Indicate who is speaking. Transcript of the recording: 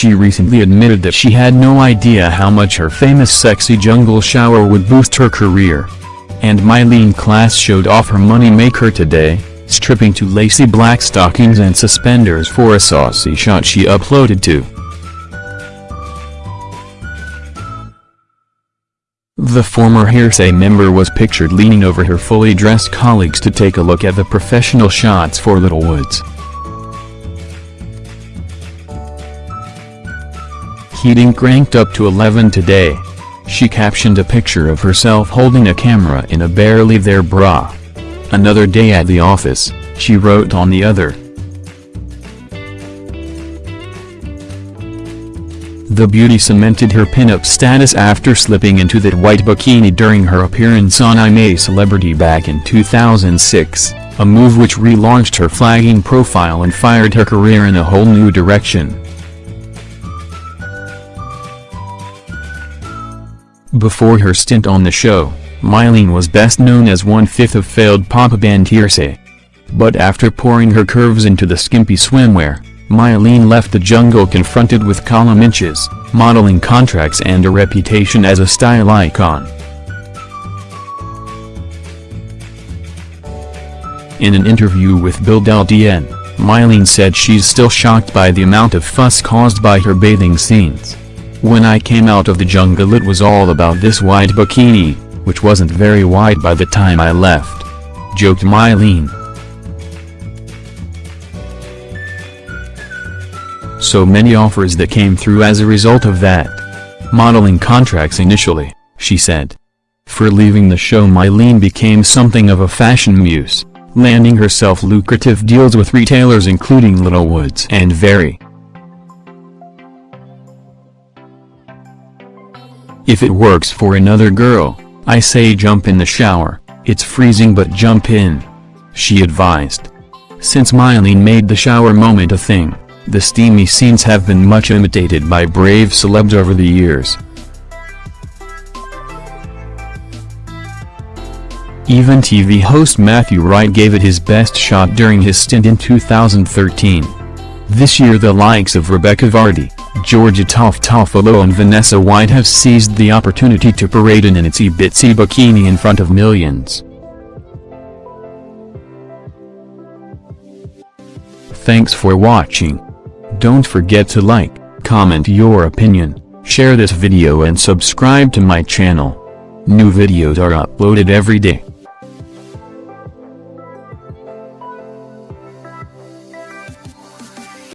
Speaker 1: She recently admitted that she had no idea how much her famous sexy jungle shower would boost her career. And Myleene Klass showed off her moneymaker today, stripping to lacy black stockings and suspenders for a saucy shot she uploaded to. The former Hearsay member was pictured leaning over her fully dressed colleagues to take a look at the professional shots for Littlewoods. Heating cranked up to 11 today. She captioned a picture of herself holding a camera in a barely there bra. Another day at the office, she wrote on the other. The beauty cemented her pinup status after slipping into that white bikini during her appearance on I'm a Celebrity back in 2006, a move which relaunched her flagging profile and fired her career in a whole new direction. Before her stint on the show, Myleene was best known as one-fifth of failed pop band Hearsay. But after pouring her curves into the skimpy swimwear, Myleene left the jungle confronted with column inches, modeling contracts and a reputation as a style icon. In an interview with Build LDN, Myleene said she's still shocked by the amount of fuss caused by her bathing scenes. When I came out of the jungle it was all about this white bikini, which wasn't very wide by the time I left. Joked Myleene. So many offers that came through as a result of that. Modeling contracts initially, she said. For leaving the show Myleene became something of a fashion muse, landing herself lucrative deals with retailers including Littlewoods and Very. If it works for another girl, I say jump in the shower, it's freezing but jump in. She advised. Since Myleene made the shower moment a thing, the steamy scenes have been much imitated by brave celebs over the years. Even TV host Matthew Wright gave it his best shot during his stint in 2013. This year the likes of Rebekah Vardy, Georgia Toffolo and Vanessa White have seized the opportunity to parade in an itsy bitsy bikini in front of millions. Thanks for watching. Don't forget to like, comment your opinion, share this video and subscribe to my channel. New videos are uploaded every day.